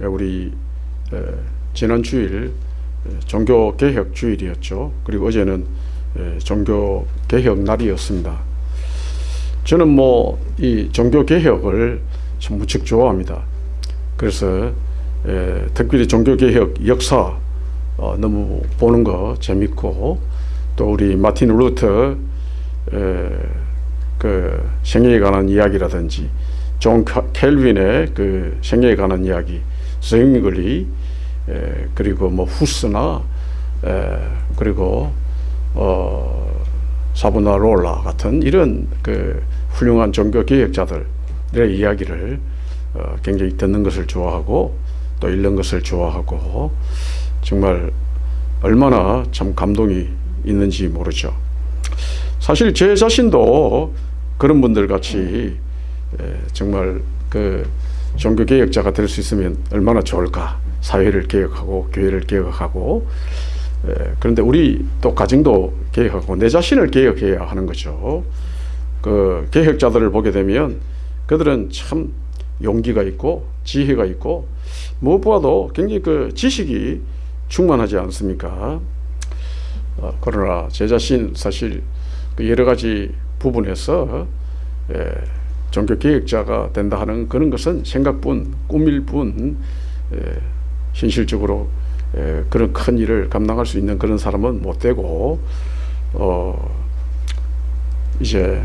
우리 지난 주일 종교개혁 주일이었죠. 그리고 어제는 종교개혁 날이었습니다. 저는 뭐 이 종교개혁을 참 무척 좋아합니다. 그래서 특별히 종교개혁 역사 어, 너무 보는 거 재밌고 또 우리 마틴 루터 그 생애에 관한 이야기라든지 존 칼빈의 그 생애에 관한 이야기, 스윙글리 그리고 뭐 후스나 에, 그리고 어, 사보나롤라 같은 이런 그 훌륭한 종교 개혁자들의 이야기를 어, 굉장히 듣는 것을 좋아하고 또 읽는 것을 좋아하고 정말 얼마나 참 감동이 있는지 모르죠. 사실 제 자신도 그런 분들 같이 정말 그 종교 개혁자가 될 수 있으면 얼마나 좋을까. 사회를 개혁하고 교회를 개혁하고 그런데 우리 또 가정도 개혁하고 내 자신을 개혁해야 하는 거죠. 그 개혁자들을 보게 되면 그들은 참 용기가 있고 지혜가 있고 무엇보다도 굉장히 그 지식이 충만하지 않습니까? 어, 그러나 제 자신 사실 그 여러 가지 부분에서 예, 종교 개혁자가 된다 하는 그런 것은 생각뿐 꿈일 뿐 예, 현실적으로 예, 그런 큰 일을 감당할 수 있는 그런 사람은 못 되고 어, 이제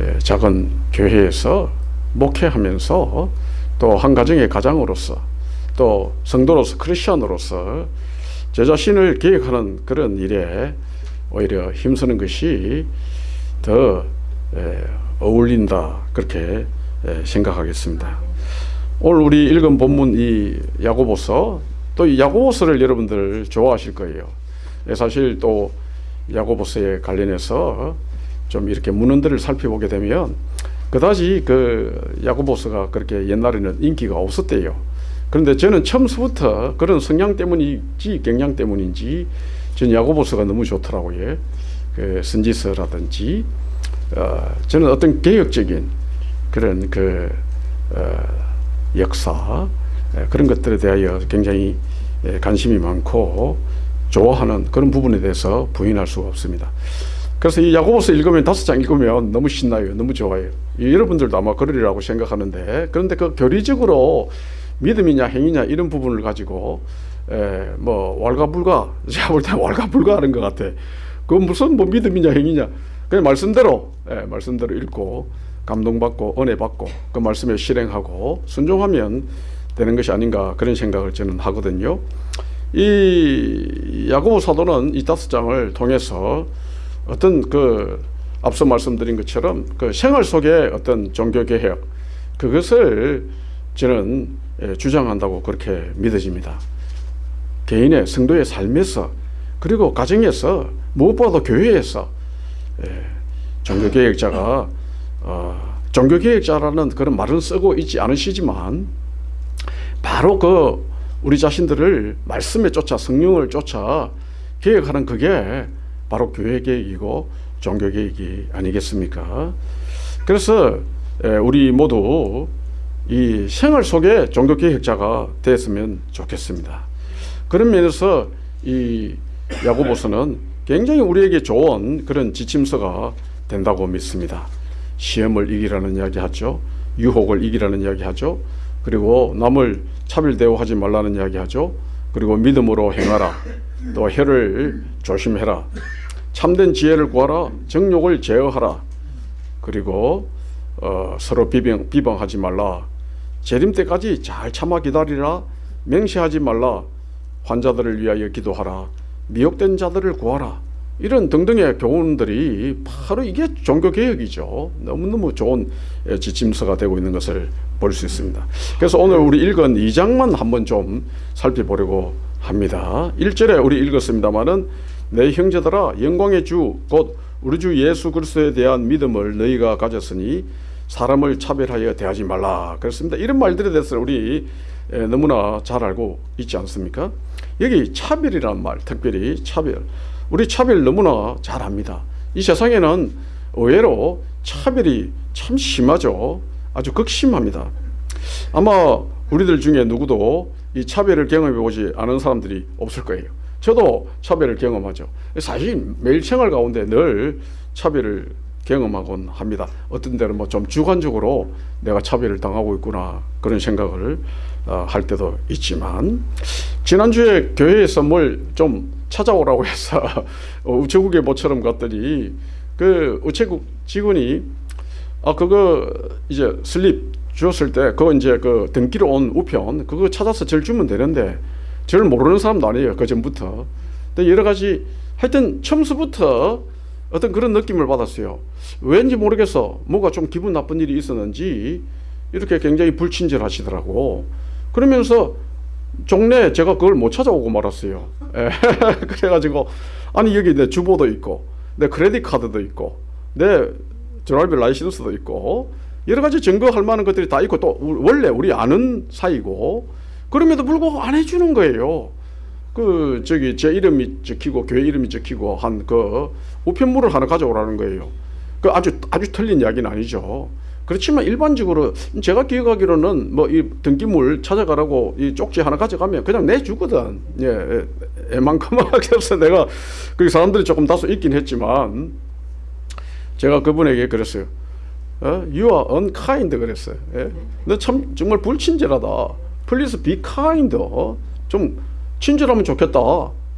예, 작은 교회에서 목회하면서 또 한 가정의 가장으로서 또 성도로서 크리스천으로서 제 자신을 계획하는 그런 일에 오히려 힘쓰는 것이 더 예, 어울린다 그렇게 예, 생각하겠습니다. 오늘 우리 읽은 본문 이 야고보서 또 이 야고보서를 여러분들 좋아하실 거예요. 예, 사실 또 야고보서에 관련해서 좀 이렇게 문헌들을 살펴보게 되면 그다지 그 야고보서가 그렇게 옛날에는 인기가 없었대요. 그런데 저는 처음부터 그런 성향 때문인지 경향 때문인지 전 야고보서가 너무 좋더라고요. 그 선지서라든지 어, 저는 어떤 개혁적인 그런 그 어, 역사 그런 것들에 대하여 굉장히 관심이 많고 좋아하는 그런 부분에 대해서 부인할 수가 없습니다. 그래서 이 야고보서 읽으면 다섯 장 읽으면 너무 신나요. 너무 좋아요. 여러분들도 아마 그러리라고 생각하는데 그런데 그 교리적으로 믿음이냐 행위냐 이런 부분을 가지고 에, 뭐 왈가불가 제가 볼 때 왈가불가 하는 것 같아. 그 무슨 뭐 믿음이냐 행위냐 그냥 말씀대로 예, 말씀대로 읽고 감동받고 은혜받고 그 말씀에 실행하고 순종하면 되는 것이 아닌가 그런 생각을 저는 하거든요. 이 야고보 사도는 이 다섯 장을 통해서 어떤 그 앞서 말씀드린 것처럼 그 생활 속의 어떤 종교 개혁 그것을 저는 예, 주장한다고 그렇게 믿어집니다. 개인의 성도의 삶에서 그리고 가정에서 무엇보다도 교회에서 예, 종교개혁자가 어, 종교개혁자라는 그런 말은 쓰고 있지 않으시지만 바로 그 우리 자신들을 말씀에 쫓아 성령을 쫓아 개혁하는 그게 바로 교회개혁이고 종교개혁이 아니겠습니까? 그래서 예, 우리 모두 이 생활 속에 종교개혁자가 됐으면 좋겠습니다. 그런 면에서 이 야고보서는 굉장히 우리에게 좋은 그런 지침서가 된다고 믿습니다. 시험을 이기라는 이야기 하죠. 유혹을 이기라는 이야기 하죠. 그리고 남을 차별 대우하지 말라는 이야기 하죠. 그리고 믿음으로 행하라. 또 혀를 조심해라. 참된 지혜를 구하라. 정욕을 제어하라. 그리고 어, 서로 비방, 비방하지 말라. 재림 때까지 잘 참아 기다리라. 맹세하지 말라. 환자들을 위하여 기도하라. 미혹된 자들을 구하라. 이런 등등의 교훈들이 바로 이게 종교개혁이죠. 너무너무 좋은 지침서가 되고 있는 것을 볼 수 있습니다. 그래서 오늘 우리 읽은 2장만 한번 좀 살펴보려고 합니다. 1절에 우리 읽었습니다마는 내 형제들아 영광의 주 곧 우리 주 예수 그리스도에 대한 믿음을 너희가 가졌으니 사람을 차별하여 대하지 말라 그렇습니다. 이런 말들에 대해서 우리 너무나 잘 알고 있지 않습니까? 여기 차별이란 말, 특별히 차별. 우리 차별 너무나 잘 압니다. 이 세상에는 의외로 차별이 참 심하죠. 아주 극심합니다. 아마 우리들 중에 누구도 이 차별을 경험해 보지 않은 사람들이 없을 거예요. 저도 차별을 경험하죠. 사실 매일 생활 가운데 늘 차별을 경험하곤 합니다. 어떤 때는 뭐 좀 주관적으로 내가 차별을 당하고 있구나 그런 생각을 어, 할 때도 있지만 지난주에 교회에서 뭘 좀 찾아오라고 해서 어, 우체국에 모처럼 갔더니 그 우체국 직원이 아 그거 이제 슬립 주었을 때 그거 이제 그 등기로 온 우편 그거 찾아서 절 주면 되는데 저를 모르는 사람도 아니에요 그 전부터. 여러 가지 하여튼 처음서부터 어떤 그런 느낌을 받았어요. 왠지 모르겠어. 뭐가 좀 기분 나쁜 일이 있었는지 이렇게 굉장히 불친절하시더라고 그러면서 종내 제가 그걸 못 찾아오고 말았어요 예, 그래가지고 아니 여기 내 주보도 있고 내 credit card도 있고 내 driver license도 있고 여러 가지 증거할 만한 것들이 다 있고 또 우- 원래 우리 아는 사이고 그럼에도 불구하고 안 해주는 거예요. 그 저기 제 이름이 적히고 교회 이름이 적히고 한 그 우편물을 하나 가져오라는 거예요. 그 아주 아주 틀린 이야기는 아니죠. 그렇지만 일반적으로 제가 기억하기로는 뭐 이 등기물 찾아가라고 이 쪽지 하나 가져가면 그냥 내주거든. 예, 애만큼하게 해서 내가 그 사람들이 조금 다소 있긴 했지만 제가 그분에게 그랬어요. 어? You are unkind 그랬어요. 예? 너참 정말 불친절하다. Please be kind. 어? 좀 친절하면 좋겠다.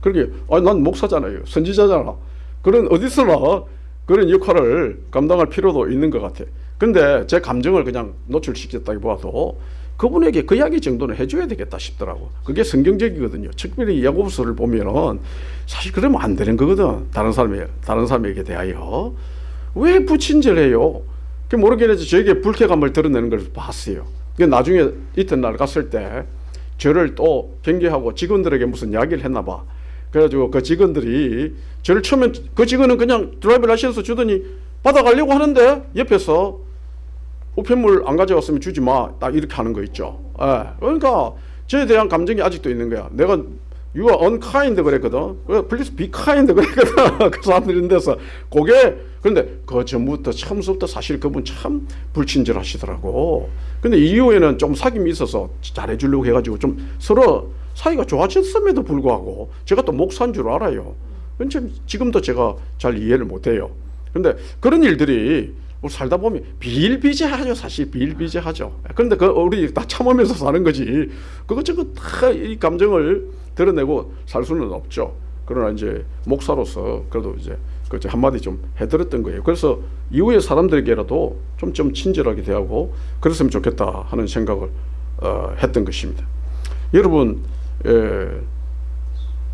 그렇게 아, 난 목사잖아요. 선지자잖아. 그런 어디서나 그런 역할을 감당할 필요도 있는 것 같아. 근데 제 감정을 그냥 노출시켰다기보다도 그분에게 그 이야기 정도는 해줘야 되겠다 싶더라고. 그게 성경적이거든요. 특별히 야고보서를 보면은 사실 그러면 안 되는 거거든. 다른 사람에 다른 사람에게 대하여 왜 부친절해요? 그 모르겠는데 저에게 불쾌감을 드러내는 걸 봤어요. 그 나중에 이튿날 갔을 때 저를 또 경계하고 직원들에게 무슨 이야기를 했나 봐. 그래가지고 그 직원들이 저를 처음에 그 직원은 그냥 driver license 주더니 받아가려고 하는데 옆에서 우편물 안 가져왔으면 주지 마. 딱 이렇게 하는 거 있죠. 예. 그러니까 저에 대한 감정이 아직도 있는 거야. 내가 you are unkind 그랬거든. 왜 please be kind 그랬거든. 그 사람들이 있는 데서 그게 그런데 그 전부터 처음부터 사실 그분 참 불친절하시더라고. 근데 이후에는 좀 사귐이 있어서 잘해주려고 해가지고 좀 서로 사이가 좋아졌음에도 불구하고 제가 또 목사인 줄 알아요. 지금도 제가 잘 이해를 못해요. 근데 그런 일들이 뭐 살다 보면 비일비재하죠 사실. 비일비재하죠. 그런데 그 우리 다 참으면서 사는 거지. 그것저것 다 이 감정을 드러내고 살 수는 없죠. 그러나 이제 목사로서 그래도 이제 그 한마디 좀 해드렸던 거예요. 그래서 이후에 사람들에게라도 좀 좀 친절하게 대하고 그랬으면 좋겠다 하는 생각을 어, 했던 것입니다. 여러분 에,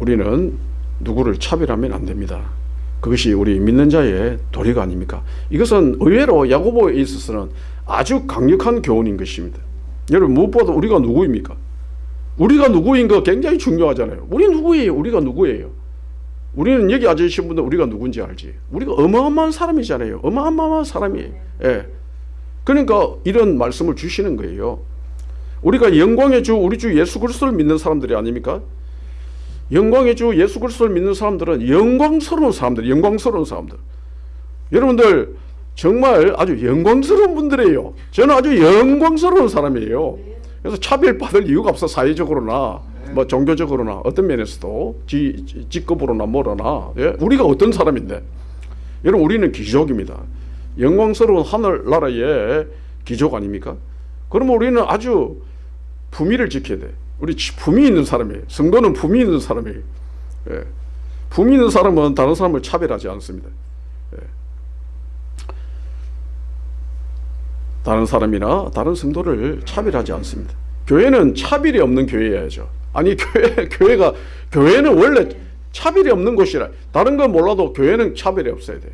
우리는 누구를 차별하면 안 됩니다. 그것이 우리 믿는 자의 도리가 아닙니까? 이것은 의외로 야고보에 있어서는 아주 강력한 교훈인 것입니다. 여러분 무엇보다 우리가 누구입니까? 우리가 누구인 거 굉장히 중요하잖아요. 우리 누구예요? 우리가 누구예요? 우리는 여기 앉아 계신 분들 우리가 누군지 알지? 우리가 어마어마한 사람이잖아요. 어마어마한 사람이에요. 예. 그러니까 이런 말씀을 주시는 거예요. 우리가 영광의 주 우리 주 예수 그리스도를 믿는 사람들이 아닙니까? 영광의 주 예수 그리스도를 믿는 사람들은 영광스러운 사람들, 영광스러운 사람들. 여러분들 정말 아주 영광스러운 분들이에요. 저는 아주 영광스러운 사람이에요. 그래서 차별받을 이유가 없어 사회적으로나 뭐 종교적으로나 어떤 면에서도 지, 지- 직급으로나 뭐로나 예? 우리가 어떤 사람인데 여러분 우리는 귀족입니다. 영광스러운 하늘나라의 귀족 아닙니까? 그러면 우리는 아주 품위를 지켜야 돼. 우리 치- 품위 있는 사람이에요. 성도는 품위 있는 사람이에요. 예. 품위 있는 사람은 다른 사람을 차별하지 않습니다. 예. 다른 사람이나 다른 성도를 차별하지 않습니다. 교회는 차별이 없는 교회여야죠. 아니 교회 교회가 교회는 원래 차별이 없는 곳이라 다른 건 몰라도 교회는 차별이 없어야 돼.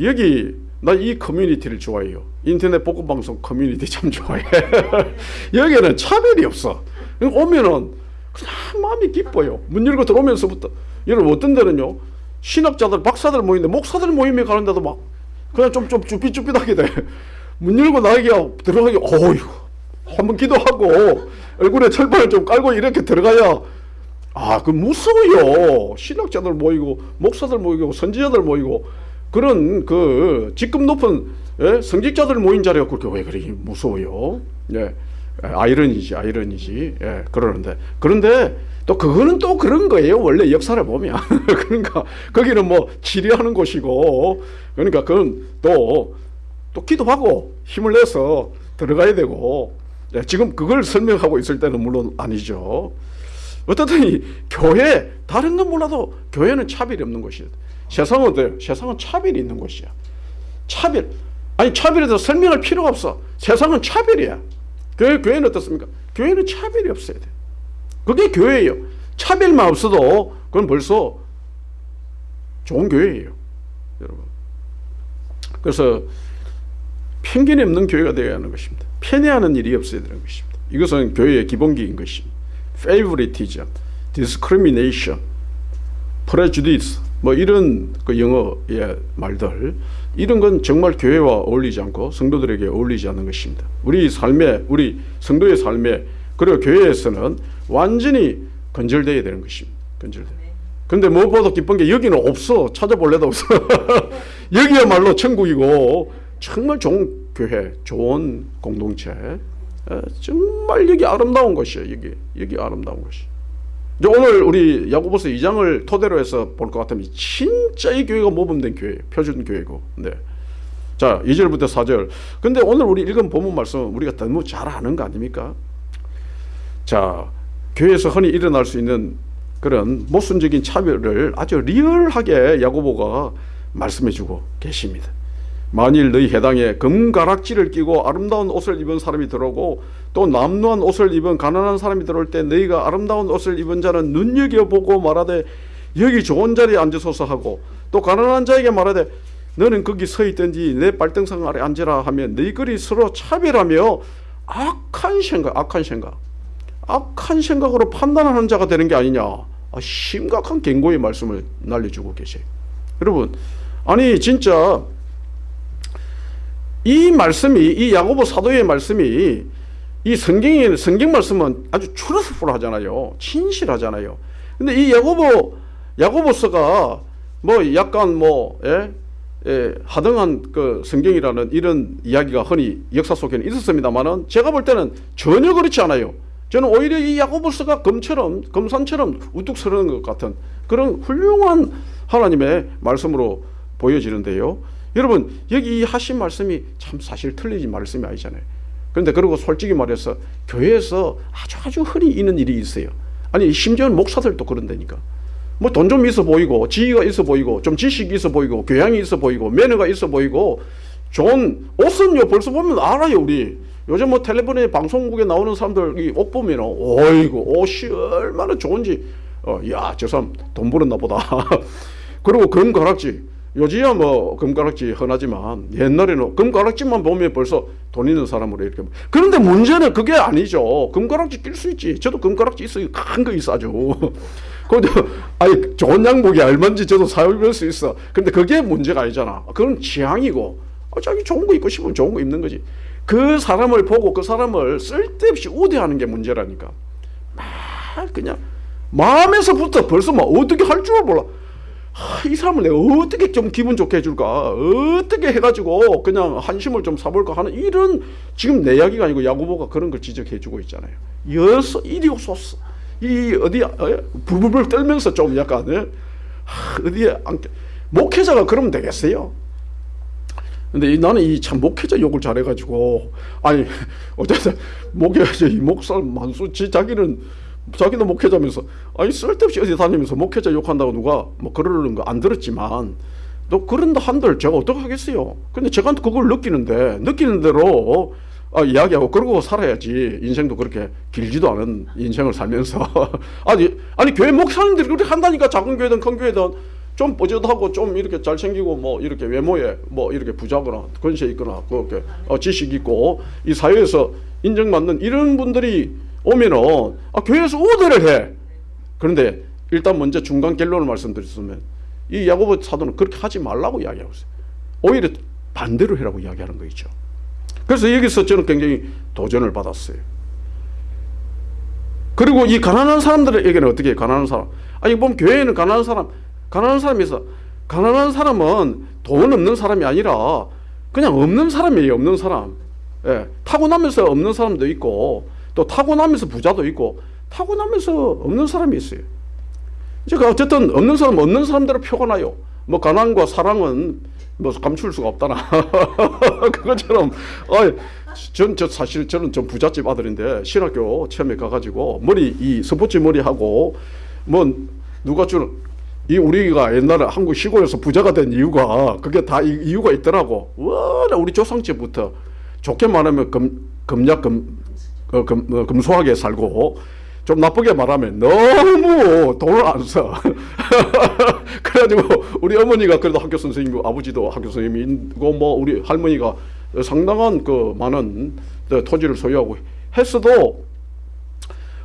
여기 나 이 커뮤니티를 좋아해요. 인터넷 보고 방송 커뮤니티 참 좋아해. 여기는 차별이 없어. 오면은 그냥 마음이 기뻐요. 문 열고 들어오면서부터 여러분 어떤 데는요 신학자들 박사들 모이는데 목사들 모임에 가는 데도 막 그냥 좀 좀 쭈삣쭈삣하게 돼. 문 열고 나에게 들어가기 어휴 한번 기도하고 얼굴에 철판을 좀 깔고 이렇게 들어가야 아, 그 무서워요. 신학자들 모이고 목사들 모이고 선지자들 모이고 그런 그 직급 높은 예? 성직자들 모인 자리가 그렇게 왜 그렇게 무서워요? 예. 예, 아이러니지, 아이러니지. 예, 그러는데 그런데 또 그거는 또 그런 거예요. 원래 역사를 보면 그러니까 거기는 뭐 치료하는 곳이고 그러니까 그건 또 또 기도하고 힘을 내서 들어가야 되고 예, 지금 그걸 설명하고 있을 때는 물론 아니죠. 어떻든 이 교회 다른 건 몰라도 교회는 차별이 없는 곳이에요. 세상은 어때요? 세상은 차별이 있는 곳이야. 차별. 아니 차별에 대해서 설명할 필요가 없어. 세상은 차별이야. 교회 교회는 어떻습니까? 교회는 차별이 없어야 돼. 그게 교회예요. 차별만 없어도 그건 벌써 좋은 교회예요. 여러분. 그래서 편견이 없는 교회가 되어야 하는 것입니다. 편애하는 일이 없어야 되는 것입니다. 이것은 교회의 기본기인 것입니다. favoritism, discrimination, prejudice 뭐 이런 그 영어의 말들 이런 건 정말 교회와 어울리지 않고 성도들에게 어울리지 않는 것입니다. 우리 삶에 우리 성도의 삶에 그리고 교회에서는 완전히 건절되어야 되는 것입니다. 건절돼. 근데 무엇보다 기쁜 게 여기는 없어. 찾아볼래도 없어. 여기야말로 천국이고 정말 좋은 교회, 좋은 공동체. 에, 정말 여기 아름다운 곳이에요. 여기 여기 아름다운 곳이. 이제 오늘 우리 야고보서 2장을 토대로 해서 볼 것 같으면 진짜 이 교회가 모범된 교회예요. 표준 교회고. 네. 자, 2절부터 4절. 근데 오늘 우리 읽은 본문 말씀 우리가 너무 잘 아는 거 아닙니까? 자, 교회에서 흔히 일어날 수 있는 그런 모순적인 차별을 아주 리얼하게 야고보가 말씀해 주고 계십니다. 만일 너희 해당에 금가락지를 끼고 아름다운 옷을 입은 사람이 들어오고 또 남루한 옷을 입은 가난한 사람이 들어올 때 너희가 아름다운 옷을 입은 자는 눈여겨보고 말하되 여기 좋은 자리에 앉으소서 하고 또 가난한 자에게 말하되 너는 거기 서 있든지 내 발등상 아래 앉으라 하면 너희들이 서로 차별하며 악한 생각 악한 생각 악한 생각으로 판단하는 자가 되는 게 아니냐. 아, 심각한 경고의 말씀을 날려주고 계세요. 여러분 아니 진짜 이 말씀이 이 야고보 사도의 말씀이 이 성경에 성경 말씀은 아주 트루스풀하잖아요. 진실하잖아요. 근데 이 야고보 야고보서가 뭐 약간 뭐 예? 예, 하등한 그 성경이라는 이런 이야기가 흔히 역사 속에는 있었습니다만은 제가 볼 때는 전혀 그렇지 않아요. 저는 오히려 이 야고보서가 검처럼 검산처럼 우뚝 서는 것 같은 그런 훌륭한 하나님의 말씀으로 보여지는데요. 여러분 여기 이 하신 말씀이 참 사실 틀리진 말씀이 아니잖아요. 그런데 그리고 솔직히 말해서 교회에서 아주 아주 흔히 있는 일이 있어요. 아니 심지어는 목사들도 그런다니까. 뭐 돈 좀 있어 보이고 지위가 있어 보이고 좀 지식이 있어 보이고 교양이 있어 보이고 매너가 있어 보이고 좋은 옷은요 벌써 보면 알아요 우리 요즘 뭐 텔레비전에 방송국에 나오는 사람들 이 옷 보면 어이구 옷이 얼마나 좋은지 어, 야저 사람 돈 벌었나 보다 그리고 금가락지 요즘야 뭐 금가락지 흔하지만 옛날에는 금가락지만 보면 벌써 돈 있는 사람으로 이렇게 그런데 문제는 그게 아니죠. 금가락지 낄 수 있지. 저도 금가락지 있어요 큰 거 있어 아주 근데 아니 좋은 양복이 얼마인지 저도 사입을 수 있어. 근데 그게 문제가 아니잖아. 그건 취향이고. 어, 자기 좋은 거 입고 싶으면 좋은 거 입는 거지. 그 사람을 보고 그 사람을 쓸데없이 우대하는 게 문제라니까. 막 그냥 마음에서부터 벌써 막 어떻게 할 줄 몰라 하, 이 사람을 내가 어떻게 좀 기분 좋게 해줄까? 어떻게 해가지고 그냥 한심을 좀 사볼까 하는 이런 지금 내 이야기가 아니고 야구보가 그런 걸 지적해주고 있잖아요. 여서 이리 오소서 이 어디 부부불 떨면서 좀 약간 예? 하, 어디에 앉게 목회자가 그러면 되겠어요? 근데 이, 나는 이 참 목회자 욕을 잘해가지고 아니 어쨌든 목회자 이 목사 만수지 자기는 자기도 목회자면서 아니 쓸데없이 어디 다니면서 목회자 욕한다고 누가 뭐 그러는 거 안 들었지만 또 그런다 한들 제가 어떻게 하겠어요? 근데 제가 그걸 느끼는데 느끼는 대로 아, 이야기하고 그러고 살아야지. 인생도 그렇게 길지도 않은 인생을 살면서. 아니 아니 교회 목사님들이 그렇게 한다니까 작은 교회든 큰 교회든 좀 뽀듯하고 좀 이렇게 잘생기고 뭐 이렇게 외모에 뭐 이렇게 부자거나 권세 있거나 그렇게 어, 지식 있고 이 사회에서 인정받는 이런 분들이 오면은 아, 교회에서 우대를 해. 그런데 일단 먼저 중간 결론을 말씀드렸으면 이 야고보 사도는 그렇게 하지 말라고 이야기하고 있어요. 오히려 반대로 해라고 이야기하는 거 있죠. 그래서 여기서 저는 굉장히 도전을 받았어요. 그리고 이 가난한 사람들에게는 어떻게 해요? 가난한 사람. 아니 보면 교회에는 가난한 사람, 가난한 있어. 가난한 사람은 돈 없는 사람이 아니라 그냥 없는 사람이에요. 없는 사람. 예, 타고나면서 없는 사람도 있고 또 타고나면서 부자도 있고 타고나면서 없는 사람이 있어요. 이제 그 어쨌든 없는 사람 없는 사람대로 표가 나요. 뭐 가난과 사랑은 뭐 감출 수가 없다나 그것처럼 전저 사실 저는 좀 부잣집 아들인데 신학교 처음에 가가지고 머리 이 스포츠 머리 하고 뭐 누가 주는 이 우리가 옛날에 한국 시골에서 부자가 된 이유가 그게 다 이, 이유가 있더라고. 와 우리 조상집부터 좋게 말하면 금 금약 금, 어, 금 어, 금소하게 살고 좀 나쁘게 말하면 너무 돈을 안 써. 그래가지고 우리 어머니가 그래도 학교 선생님이고 아버지도 학교 선생님이고 뭐 우리 할머니가 상당한 그 많은 토지를 소유하고 했어도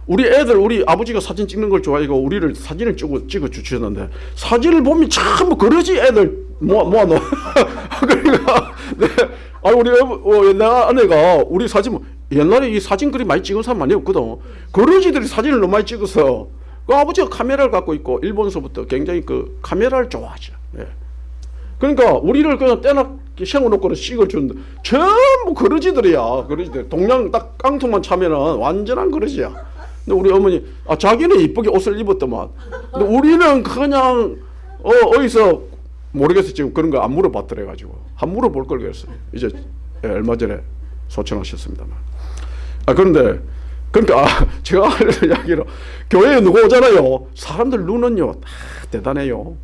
우리 애들 우리 아버지가 사진 찍는 걸 좋아하고 우리를 사진을 찍어 찍어 주셨는데 사진을 보면 참 그러지 애들 모아 모아 놓. 그러니까 네. 아 우리 어, 내 아내가 우리 사진 옛날에 이 사진 그리 많이 찍은 사람 많이 없거든. 그러지들이 사진을 너무 많이 찍어서 그 아버지가 카메라를 갖고 있고 일본서부터 굉장히 그 카메라를 좋아하죠. 예. 그러니까 우리를 그냥 떼나 세워놓고는 찍어준 전부 그러지들이야. 그러지들 동양 딱 깡통만 차면은 완전한 그러지야. 근데 우리 어머니 아 자기는 이쁘게 옷을 입었더만. 근데 우리는 그냥 어 어디서 모르겠어 지금 그런 거 안 물어봤더래 가지고 한 물어볼 걸 그랬어요. 이제 예, 얼마 전에 소천하셨습니다만. 아 그런데 그러니까 아, 제가 하려는 이야기로 교회에 누구 오잖아요. 사람들 눈은요 다 대단해요.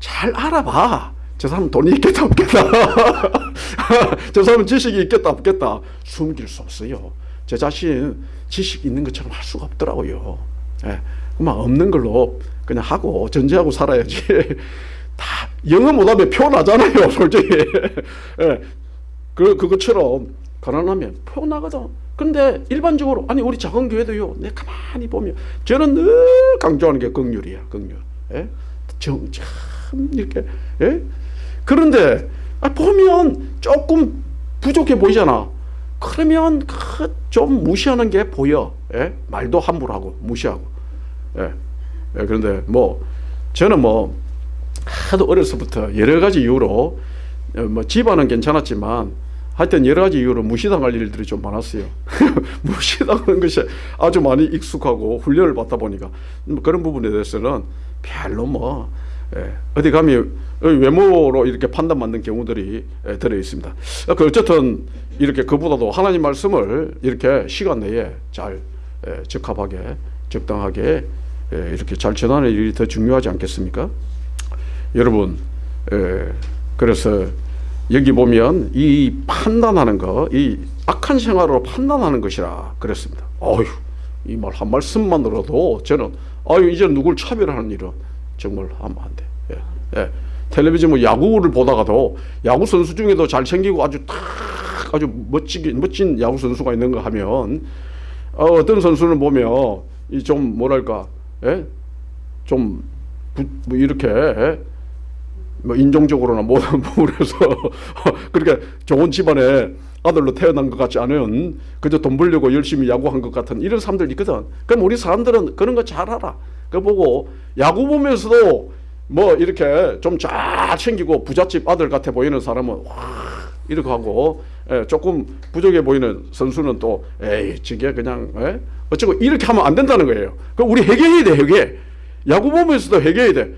잘 알아봐. 저 사람 돈이 있겠다 없겠다. 저 사람은 지식이 있겠다 없겠다. 숨길 수 없어요. 제 자신 지식 있는 것처럼 할 수가 없더라고요. 예, 그만 없는 걸로 그냥 하고 전제하고 살아야지. 다 영어 못하면 표 나잖아요, 솔직히. 예, 그 그것처럼 가난하면 표 나거든. 근데 일반적으로 아니 우리 작은 교회도요. 내 가만히 보면 저는 늘 강조하는 게 긍휼이야, 긍휼. 예? 정, 참 이렇게 예? 그런데 아, 보면 조금 부족해 보이잖아. 그러면 그 좀 무시하는 게 보여. 예? 말도 함부로 하고 무시하고. 예. 예, 그런데 뭐 저는 뭐 하도 어려서부터 여러 가지 이유로 어, 뭐 집안은 괜찮았지만 하여튼 여러 가지 이유로 무시당할 일들이 좀 많았어요. 무시당하는 것이 아주 많이 익숙하고 훈련을 받다 보니까 뭐 그런 부분에 대해서는 별로 뭐 예, 어디 가면 외모로 이렇게 판단받는 경우들이 예, 들어 있습니다. 그 어쨌든 이렇게 그보다도 하나님 말씀을 이렇게 시간 내에 잘 예, 적합하게 적당하게 예, 이렇게 잘 전하는 일이 더 중요하지 않겠습니까? 여러분, 예, 그래서 여기 보면 이 판단하는 거, 이 악한 생활로 판단하는 것이라 그랬습니다. 어휴, 이 말 한 말씀만으로도 저는 아유 이제 누굴 차별하는 일은 정말 하면 안 돼. 예, 예. 텔레비전 뭐 야구를 보다가도 야구 선수 중에도 잘생기고 아주 탁 아주 멋지게 멋진 야구 선수가 있는가 하면 어, 떤 선수는 보면 이 좀 뭐랄까 예? 좀 부, 뭐 이렇게 예? 뭐 인종적으로나 뭐 그래서 그렇게 좋은 집안에 아들로 태어난 것 같지 않은 그저 돈 벌려고 열심히 야구한 것 같은 이런 사람들 있거든. 그럼 우리 사람들은 그런 거 잘 알아. 그 보고 야구 보면서도 뭐 이렇게 좀 잘 챙기고 부잣집 아들 같아 보이는 사람은 와 이렇게 하고 예, 조금 부족해 보이는 선수는 또 에이 저게 그냥 예? 어쩌고 이렇게 하면 안 된다는 거예요. 그 우리 회개해야 돼 회개. 야구 보면서도 회개해야 돼.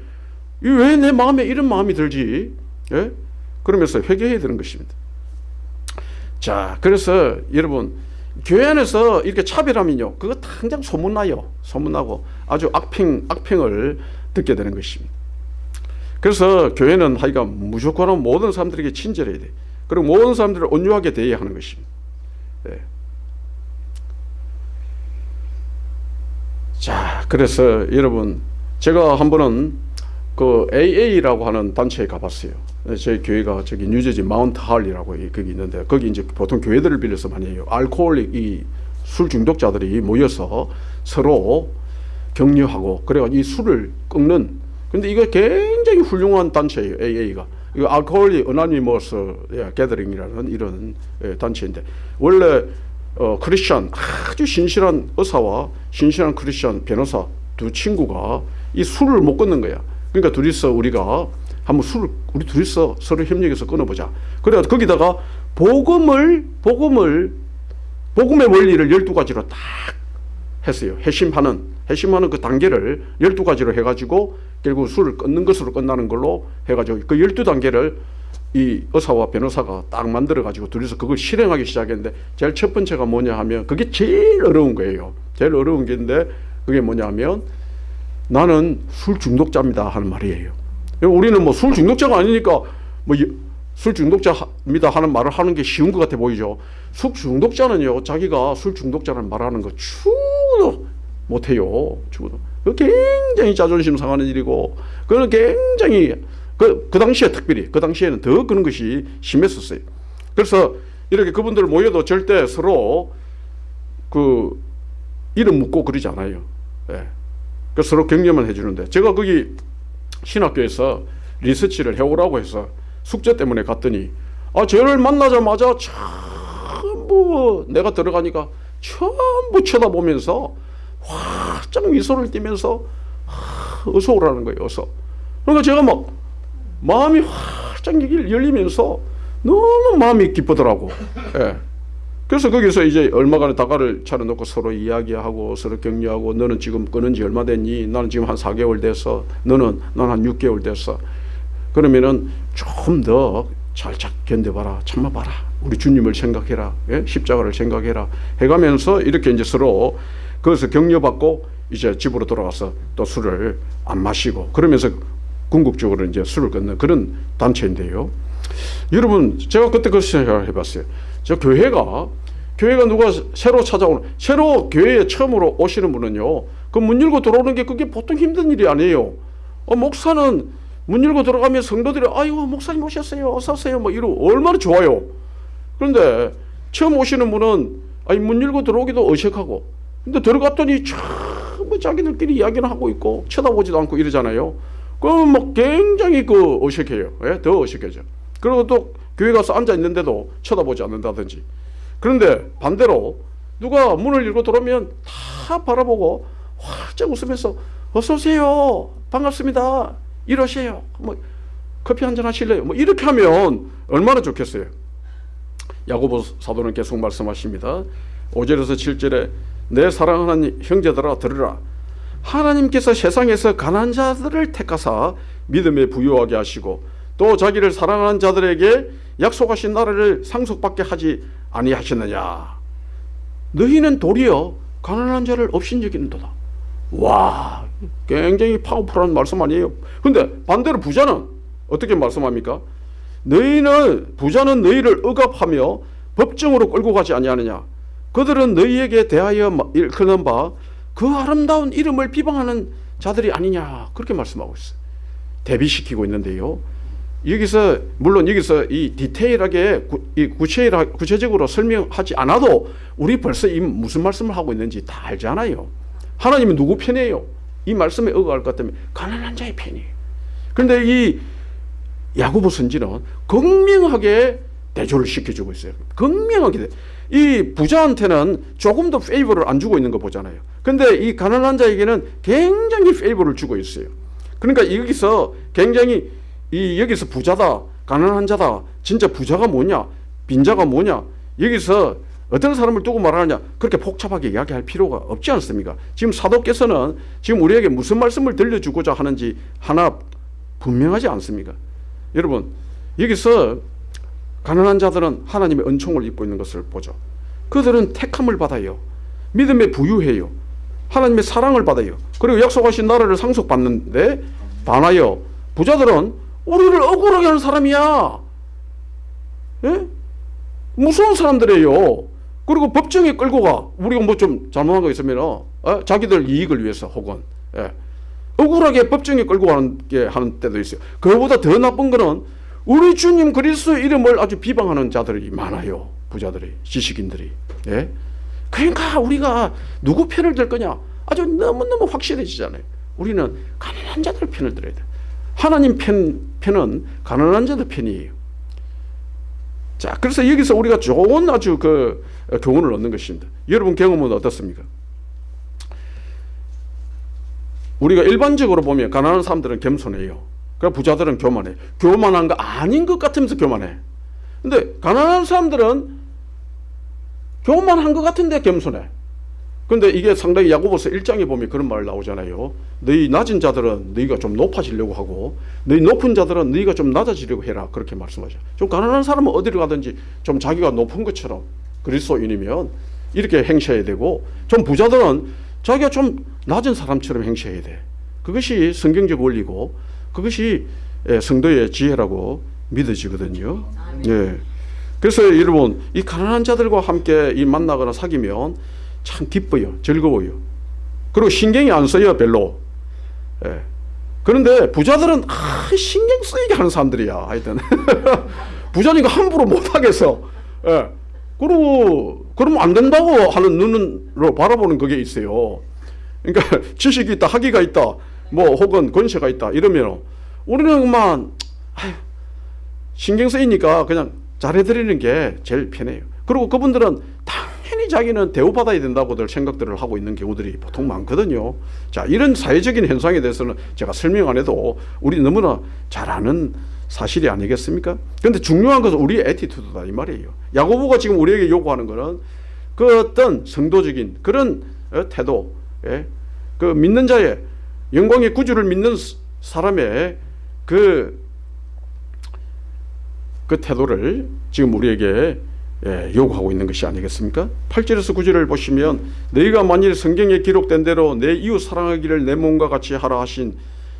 왜 내 마음에 이런 마음이 들지? 예? 그러면서 회개해야 되는 것입니다. 자, 그래서 여러분 교회 안에서 이렇게 차별하면요, 그거 당장 소문나요. 소문나고 아주 악평 악평을 듣게 되는 것입니다. 그래서 교회는 하여간 무조건 모든 사람들에게 친절해야 돼. 그리고 모든 사람들을 온유하게 대해야 하는 것입니다. 네. 자, 그래서 여러분 제가 한 번은 그 AA라고 하는 단체에 가봤어요. 저희 교회가 저기 뉴저지 마운트 할이라고 거기 있는데 거기 이제 보통 교회들을 빌려서 많이 해요. 알코올릭 이 술 중독자들이 모여서 서로 격려하고 그래가 이 술을 끊는 근데 이거 굉장히 훌륭한 단체예요. AA가. 이거 알코올리 어나니머스 게더링이라는 이런 예, 단체인데 원래 어, 크리스천 아주 신실한 의사와 신실한 크리스천 변호사 두 친구가 이 술을 못 끊는 거야. 그러니까 둘이서 우리가 한번 술을 우리 둘이서 서로 협력해서 끊어보자. 그래 거기다가 복음을 복음을 복음의 원리를 12가지로 딱 했어요. 회심하는 회심하는 그 단계를 12가지로 해 가지고 결국 술을 끊는 것으로 끝나는 걸로 해 가지고 그 12단계를 이 의사와 변호사가 딱 만들어 가지고 둘이서 그걸 실행하기 시작했는데 제일 첫 번째가 뭐냐 하면 그게 제일 어려운 거예요. 제일 어려운 게인데 그게 뭐냐 하면 나는 술 중독자입니다 하는 말이에요. 우리는 뭐 술 중독자가 아니니까 뭐 술 중독자입니다 하는 말을 하는 게 쉬운 것 같아 보이죠. 술 중독자는요 자기가 술 중독자라는 말하는 거 추도 못해요. 추도. 그 굉장히 자존심 상하는 일이고 그는 굉장히 그, 그 당시에 특별히 그 당시에는 더 그런 것이 심했었어요. 그래서 이렇게 그분들 모여도 절대 서로 그 이름 묻고 그러지 않아요. 예. 그 서로 격려만 해주는데 제가 거기 신학교에서 리서치를 해오라고 해서 숙제 때문에 갔더니 아 저를 만나자마자 전부 내가 들어가니까 전부 쳐다보면서 활짝 미소를 띠면서 어서 오라는 거예요. 어서. 그러니까 제가 막 마음이 활짝 열리면서 너무 마음이 기쁘더라고. 예. 그래서 거기서 이제 얼마간의 다가를 차려놓고 서로 이야기하고 서로 격려하고 너는 지금 끊은 지 얼마 됐니? 나는 지금 한 4개월 됐어. 너는 난 한 6개월 됐어. 그러면은 좀더잘 견뎌봐라. 참아봐라. 우리 주님을 생각해라. 예? 십자가를 생각해라. 해가면서 이렇게 이제 서로 거기서 격려받고 이제 집으로 돌아가서 또 술을 안 마시고 그러면서 궁극적으로 이제 술을 끊는 그런 단체인데요. 여러분 제가 그때 그 생각을 해봤어요. 저 교회가 교회가 누가 새로 찾아오는 새로 교회에 처음으로 오시는 분은요. 그 문 열고 들어오는 게 그게 보통 힘든 일이 아니에요. 어, 목사는 문 열고 들어가면 성도들이 아이고 목사님 오셨어요. 어서 오세요. 뭐 이러고 얼마나 좋아요. 그런데 처음 오시는 분은 아니 문 열고 들어오기도 어색하고 근데 들어갔더니 전부 자기들끼리 이야기를 하고 있고 쳐다보지도 않고 이러잖아요. 그럼 뭐 굉장히 그 어색해요. 예? 더 어색해져. 그리고 또 교회 가서 앉아 있는데도 쳐다보지 않는다든지. 그런데 반대로 누가 문을 열고 들어오면 다 바라보고 활짝 웃으면서 어서 오세요. 반갑습니다. 이러세요. 뭐 커피 한잔 하실래요? 뭐 이렇게 하면 얼마나 좋겠어요. 야고보 사도는 계속 말씀하십니다. 5절에서 7절에 내 사랑하는 형제들아 들으라. 하나님께서 세상에서 가난한 자들을 택하사 믿음에 부유하게 하시고 또 자기를 사랑하는 자들에게 약속하신 나라를 상속받게 하지 아니하셨느냐. 너희는 도리어 가난한 자를 없인 여기는도다. 와, 굉장히 파워풀한 말씀 아니에요. 근데 반대로 부자는 어떻게 말씀합니까? 너희는 부자는 너희를 억압하며 법정으로 끌고 가지 아니하느냐. 그들은 너희에게 대하여 일컫는 바 그 아름다운 이름을 비방하는 자들이 아니냐. 그렇게 말씀하고 있어요. 대비시키고 있는데요. 여기서 물론 여기서 이 디테일하게 구, 이 구체라, 구체적으로 설명하지 않아도 우리 벌써 이 무슨 말씀을 하고 있는지 다 알잖아요. 하나님은 누구 편이에요? 이 말씀에 어가할 것 때문에 가난한 자의 편이에요. 그런데 이 야고보 선지는 극명하게 대조를 시켜주고 있어요. 극명하게 이 부자한테는 조금 더 페이버를 안 주고 있는 거 보잖아요. 근데 이 가난한 자에게는 굉장히 페이버를 주고 있어요. 그러니까 여기서 굉장히 이 여기서 부자다, 가난한 자다, 진짜 부자가 뭐냐, 빈자가 뭐냐, 여기서 어떤 사람을 두고 말하느냐 그렇게 복잡하게 이야기할 필요가 없지 않습니까? 지금 사도께서는 지금 우리에게 무슨 말씀을 들려주고자 하는지 하나 분명하지 않습니까? 여러분 여기서 가난한 자들은 하나님의 은총을 입고 있는 것을 보죠. 그들은 택함을 받아요. 믿음에 부유해요. 하나님의 사랑을 받아요. 그리고 약속하신 나라를 상속받는데 반하여 부자들은 우리를 억울하게 하는 사람이야. 예? 무서운 사람들이에요. 그리고 법정에 끌고 가. 우리가 뭐 좀 잘못한 거 있으면 어? 자기들 이익을 위해서 혹은 예. 억울하게 법정에 끌고 가는 게 하는 때도 있어요. 그보다 더 나쁜 거는 우리 주님 그리스도 이름을 아주 비방하는 자들이 많아요. 부자들이, 지식인들이. 예? 그러니까 우리가 누구 편을 들 거냐? 아주 너무너무 확실해지잖아요. 우리는 가난한 자들 편을 들어야 돼. 하나님 편, 편은 가난한 자들 편이에요. 자, 그래서 여기서 우리가 좋은 아주 그 교훈을 얻는 것입니다. 여러분 경험은 어떻습니까? 우리가 일반적으로 보면 가난한 사람들은 겸손해요. 그 부자들은 교만해. 교만한 거 아닌 것 같으면서 교만해. 근데 가난한 사람들은 교만 한 것 같은데 겸손해. 근데 이게 상당히 야고보서 1장에 보면 그런 말 나오잖아요. 너희 낮은 자들은 너희가 좀 높아지려고 하고 너희 높은 자들은 너희가 좀 낮아지려고 해라. 그렇게 말씀하죠. 좀 가난한 사람은 어디를 가든지 좀 자기가 높은 것처럼 그리스도인이면 이렇게 행세해야 되고 좀 부자들은 자기가 좀 낮은 사람처럼 행세해야 돼. 그것이 성경적 원리고 그것이 예, 성도의 지혜라고 믿어지거든요. 예. 그래서 여러분 이 가난한 자들과 함께 이 만나거나 사귀면 참 기뻐요, 즐거워요. 그리고 신경이 안 써요, 별로. 예. 그런데 부자들은 아, 신경 쓰이게 하는 사람들이야. 하여튼 부자니까 함부로 못 하겠어. 예. 그리고 그러면 안 된다고 하는 눈으로 바라보는 그게 있어요. 그러니까 지식이 있다, 학위가 있다, 뭐 혹은 권세가 있다 이러면 우리는 그만 신경 쓰이니까 그냥 잘해드리는 게 제일 편해요. 그리고 그분들은 당 연히 자기는 대우받아야 된다고들 생각들을 하고 있는 경우들이 보통 많거든요. 자, 이런 사회적인 현상에 대해서는 제가 설명 안 해도 우리 너무나 잘 아는 사실이 아니겠습니까? 근데 중요한 것은 우리의 에티튜드다 이 말이에요. 야고보가 지금 우리에게 요구하는 것은 그 어떤 성도적인 그런 어, 태도, 예? 그 믿는 자의 영광의 구주를 믿는 사람의 그, 그 태도를 지금 우리에게 예, 요구하고 있는 것이 아니겠습니까? 8절에서 9절을 보시면 너희가 만일 성경에 기록된 대로 내 이웃 사랑하기를 내 몸과 같이 하라 하신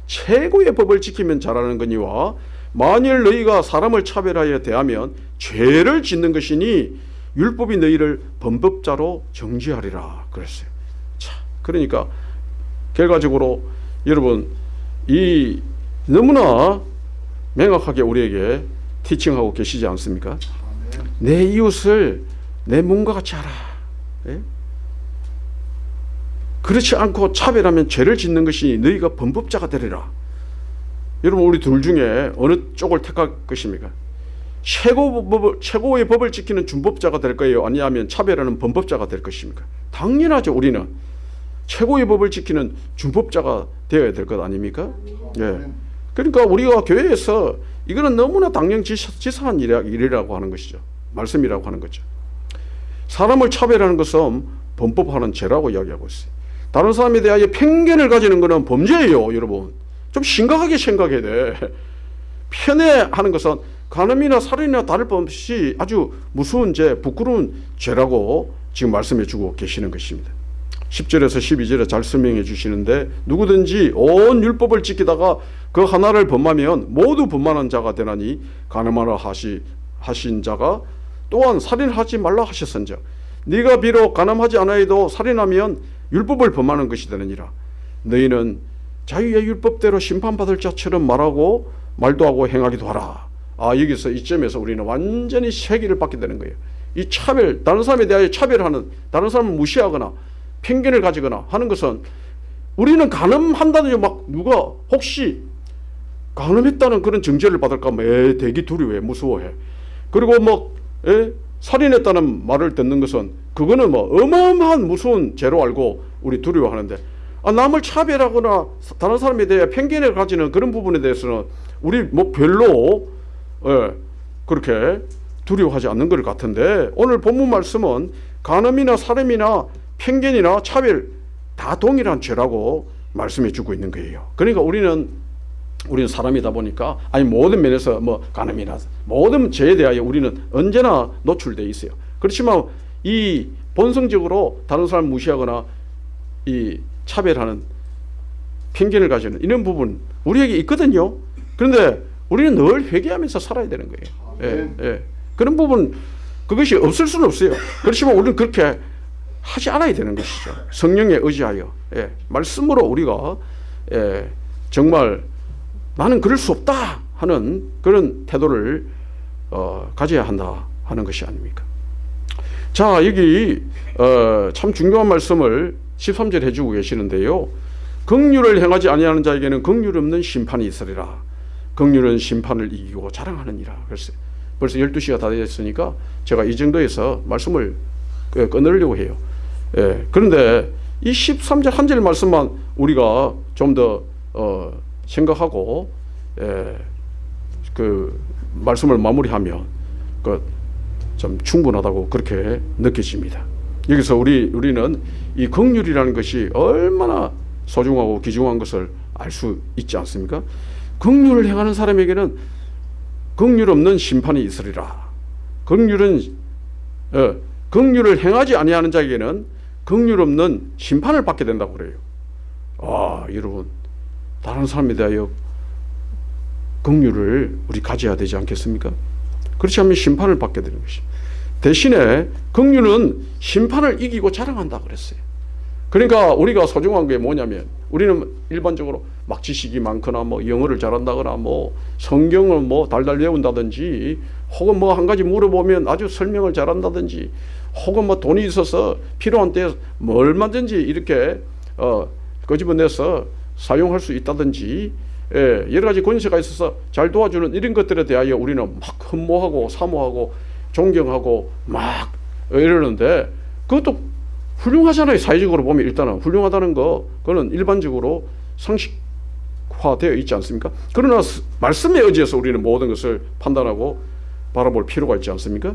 최고의 법을 지키면 잘하는 거니와 만일 너희가 사람을 차별하여 대하면 죄를 짓는 것이니 율법이 너희를 범법자로 정지하리라 그랬어요. 자, 그러니까 결과적으로 여러분 이 너무나 명확하게 우리에게 티칭하고 계시지 않습니까? 내 이웃을 내 몸과 같이 하라. 예? 그렇지 않고 차별하면 죄를 짓는 것이 너희가 범법자가 되리라. 여러분 우리 둘 중에 어느 쪽을 택할 것입니까? 최고 법을, 최고의 법을 지키는 준법자가 될 거예요? 아니하면 차별하는 범법자가 될 것입니까? 당연하죠. 우리는 최고의 법을 지키는 준법자가 되어야 될 것 아닙니까? 예. 그러니까 우리가 교회에서 이거는 너무나 당연지사한 일이라고 하는 것이죠. 말씀이라고 하는 거죠. 사람을 차별하는 것은 범법하는 죄라고 이야기하고 있어요. 다른 사람에 대하여 편견을 가지는 것은 범죄예요, 여러분. 좀 심각하게 생각해야 돼. 편애하는 것은 간음이나 살인이나 다를 바 없이 아주 무서운 죄, 부끄러운 죄라고 지금 말씀해 주고 계시는 것입니다. 10절에서 12절에 잘 설명해 주시는데 누구든지 온 율법을 지키다가 그 하나를 범하면 모두 범하는 자가 되나니 가늠하라 하시 하신 자가 또한 살인하지 말라 하셨은즉 네가 비록 가늠하지 않아도 살인하면 율법을 범하는 것이 되느니라. 너희는 자유의 율법대로 심판받을 자처럼 말하고 말도 하고 행하기도 하라. 아 여기서 이점에서 우리는 완전히 세기를 받게 되는 거예요. 이 차별 다른 사람에 대하여 차별하는 다른 사람을 무시하거나 편견을 가지거나 하는 것은 우리는 가늠한다든지 막 누가 혹시 가늠했다는 그런 정죄를 받을까 봐 대기 두려워해 무서워해 그리고 뭐 예? 살인했다는 말을 듣는 것은 그거는 뭐 어마어마한 무서운 죄로 알고 우리 두려워하는데 아, 남을 차별하거나 다른 사람에 대해 편견을 가지는 그런 부분에 대해서는 우리 뭐 별로 예, 그렇게 두려워하지 않는 것 같은데 오늘 본문 말씀은 간음이나 살인이나 편견이나 차별 다 동일한 죄라고 말씀해 주고 있는 거예요. 그러니까 우리는 우리는 사람이다 보니까 아니 모든 면에서 뭐 간음이나 모든 죄에 대하여 우리는 언제나 노출돼 있어요. 그렇지만 이 본성적으로 다른 사람 무시하거나 이 차별하는 편견을 가지는 이런 부분 우리에게 있거든요. 그런데 우리는 늘 회개하면서 살아야 되는 거예요. 예, 예. 그런 부분 그것이 없을 수는 없어요. 그렇지만 우리는 그렇게 하지 않아야 되는 것이죠. 성령에 의지하여 예, 말씀으로 우리가 예, 정말 나는 그럴 수 없다 하는 그런 태도를 어, 가져야 한다 하는 것이 아닙니까? 자 여기 어, 참 중요한 말씀을 13절 해주고 계시는데요. 긍휼을 행하지 아니하는 자에게는 긍휼 없는 심판이 있으리라. 긍휼은 심판을 이기고 자랑하느니라. 그래서 벌써 12시가 다 됐으니까 제가 이 정도에서 말씀을 끊으려고 해요. 예, 그런데 이 13절 한 절 말씀만 우리가 좀더 어, 생각하고 예, 그 말씀을 마무리하면 그좀 충분하다고 그렇게 느껴집니다. 여기서 우리 우리는 이 긍휼이라는 것이 얼마나 소중하고 귀중한 것을 알 수 있지 않습니까? 긍휼을 행하는 사람에게는 긍휼 없는 심판이 있으리라. 긍휼은 어, 긍휼을 행하지 아니하는 자에게는 긍휼 없는 심판을 받게 된다고 그래요. 아, 여러분 다른 사람에 대하여 긍휼을 우리 가져야 되지 않겠습니까? 그렇지 않으면 심판을 받게 되는 것이. 대신에 긍휼은 심판을 이기고 자랑한다 그랬어요. 그러니까 우리가 소중한 게 뭐냐면 우리는 일반적으로 막 지식이 많거나 뭐 영어를 잘한다거나 뭐 성경을 뭐 달달 외운다든지 혹은 뭐 한 가지 물어보면 아주 설명을 잘한다든지 혹은 뭐 돈이 있어서 필요한 때뭐 얼마든지 이렇게 어 끄집어내서 사용할 수 있다든지 예, 여러 가지 권세가 있어서 잘 도와주는 이런 것들에 대하여 우리는 막 흠모하고 사모하고 존경하고 막 이러는데 그것도 훌륭하잖아요. 사회적으로 보면 일단은 훌륭하다는 거 그거는 일반적으로 상식화되어 있지 않습니까? 그러나 말씀에 의지해서 우리는 모든 것을 판단하고 바라볼 필요가 있지 않습니까?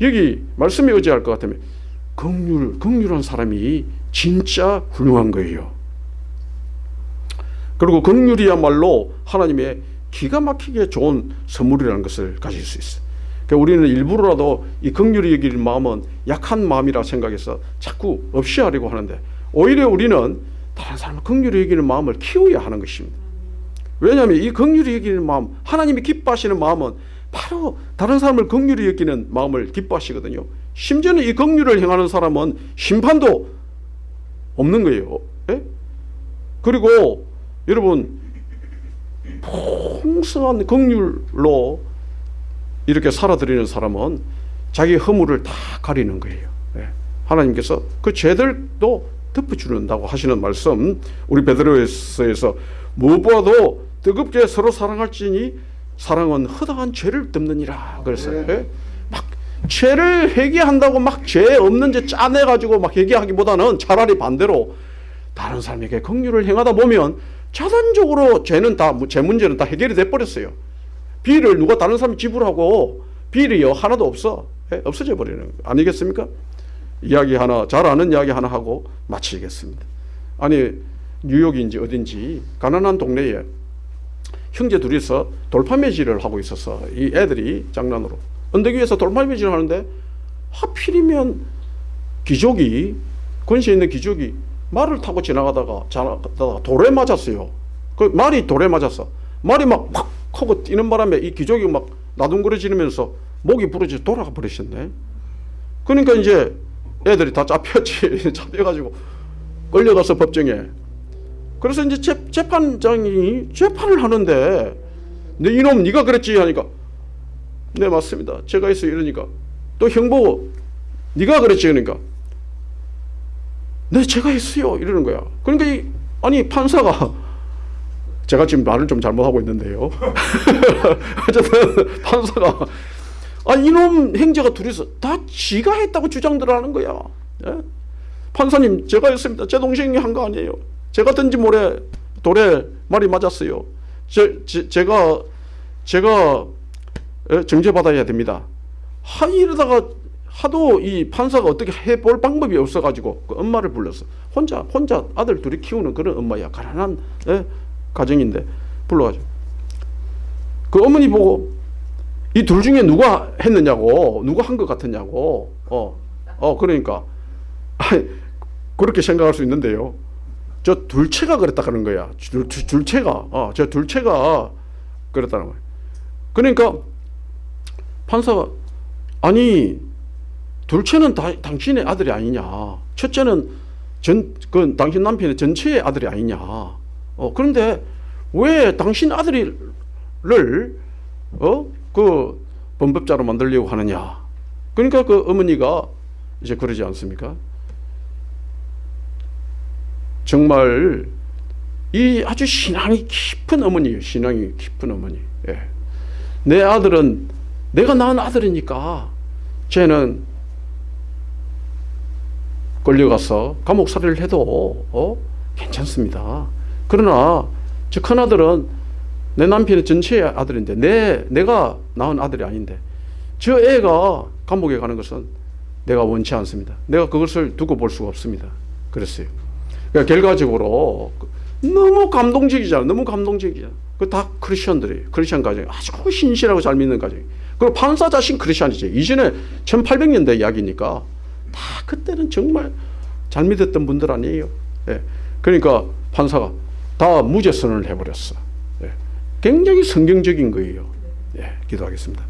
여기 말씀에 의지할 것 같으면 긍휼, 긍휼한 사람이 진짜 훌륭한 거예요. 그리고 긍휼이야말로 하나님의 기가 막히게 좋은 선물이라는 것을 가질 수 있어요. 그러니까 우리는 일부러라도 이 긍휼히 여길 마음은 약한 마음이라 생각해서 자꾸 없이 하려고 하는데 오히려 우리는 다른 사람을 긍휼히 여기는 마음을 키워야 하는 것입니다. 왜냐하면 이 긍휼히 여기는 마음, 하나님이 기뻐하시는 마음은 바로 다른 사람을 긍휼히 여기는 마음을 기뻐하시거든요. 심지어는 이 긍휼을 행하는 사람은 심판도 없는 거예요. 예? 그리고 여러분 풍성한 긍휼로 이렇게 살아들이는 사람은 자기 허물을 다 가리는 거예요. 예. 하나님께서 그 죄들도 덮어주는다고 하시는 말씀 우리 베드로에서 무엇보다도 뜨겁게 서로 사랑할지니 사랑은 허다한 죄를 덮느니라 그래서 예? 막 죄를 회개한다고 막 죄 없는 죄 짜내 가지고 막 회개하기보다는 차라리 반대로 다른 사람에게 긍휼을 행하다 보면 자단적으로 죄는 다죄 문제는 다 해결이 돼 버렸어요. 비를 누가 다른 사람이 지불하고 비리 하나도 없어 예? 없어져 버리는 거 아니겠습니까? 이야기 하나 잘 아는 이야기 하나 하고 마치겠습니다. 아니 뉴욕인지 어딘지 가난한 동네에 형제 둘이서 돌팔매질을 하고 있어서 이 애들이 장난으로 언덕 위에서 돌팔매질을 하는데 하필이면 기족이 권세 있는 기족이 말을 타고 지나가다가 돌에 맞았어요. 그 말이 돌에 맞았어. 말이 막팍 하고 뛰는 바람에 이 기족이 막 나둥거려지면서 목이 부러져 돌아가 버리셨네. 그러니까 이제 애들이 다 잡혔지. 잡혀가지고 끌려가서 법정에. 그래서 이제 재, 재판장이 재판을 하는데 네 이놈 네가 그랬지 하니까 네 맞습니다. 제가 있어 이러니까 또 형보고 네가 그랬지 그러니까 네 제가 했어요 이러는 거야. 그러니까 이, 아니 판사가 제가 지금 말을 좀 잘못하고 있는데요. 어쨌든 판사가 아 이놈 행자가 둘이서 다 지가 했다고 주장들 하는 거야. 예? 판사님 제가 했습니다. 제 동생이 한 거 아니에요. 제가 던진 모래 돌에 말이 맞았어요. 제, 제, 제가 제가 예, 정죄받아야 됩니다. 하 이러다가 하도 이 판사가 어떻게 해볼 방법이 없어가지고 그 엄마를 불렀어. 혼자 혼자 아들 둘이 키우는 그런 엄마야. 가난한 예? 가정인데 불러가지고 그 어머니 보고 이 둘 중에 누가 했느냐고 누가 한 것 같았냐고 어, 어 그러니까 아니, 그렇게 생각할 수 있는데요 저 둘째가 그랬다 그런 거야 둘, 둘째가 어, 저 둘째가 그랬다는 거야 그러니까 판사가 아니 둘째는 다, 당신의 아들이 아니냐 첫째는 전, 그 당신 남편의 전체의 아들이 아니냐 어, 그런데 왜 당신 아들을 어? 그 범법자로 만들려고 하느냐? 그러니까 그 어머니가 이제 그러지 않습니까? 정말 이 아주 신앙이 깊은 어머니예요. 신앙이 깊은 어머니. 예. 내 아들은 내가 낳은 아들이니까 쟤는 끌려가서 감옥살이를 해도 어? 괜찮습니다. 그러나 저 큰아들은 내 남편의 전체의 아들인데 내, 내가 낳은 아들이 아닌데 저 애가 감옥에 가는 것은 내가 원치 않습니다. 내가 그것을 두고 볼 수가 없습니다. 그랬어요. 그러니까 결과적으로 너무 감동적이잖아. 너무 감동적이야. 그다 크리스천들이 크리스천 가정 아주 신실하고 잘 믿는 가정. 그리고 판사 자신 크리스천이지. 이전에 1800년대 이야기니까 다 그때는 정말 잘 믿었던 분들 아니에요. 예. 그러니까 판사가 다 무죄 선언을 해버렸어. 예. 굉장히 성경적인 거예요. 예. 기도하겠습니다.